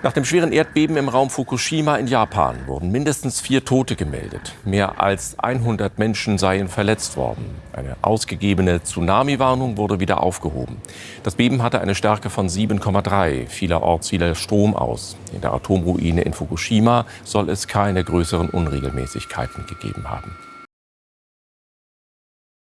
Nach dem schweren Erdbeben im Raum Fukushima in Japan wurden mindestens vier Tote gemeldet. Mehr als 100 Menschen seien verletzt worden. Eine ausgegebene Tsunami-Warnung wurde wieder aufgehoben. Das Beben hatte eine Stärke von 7,3. Vielerorts fiel der Strom aus. In der Atomruine in Fukushima soll es keine größeren Unregelmäßigkeiten gegeben haben.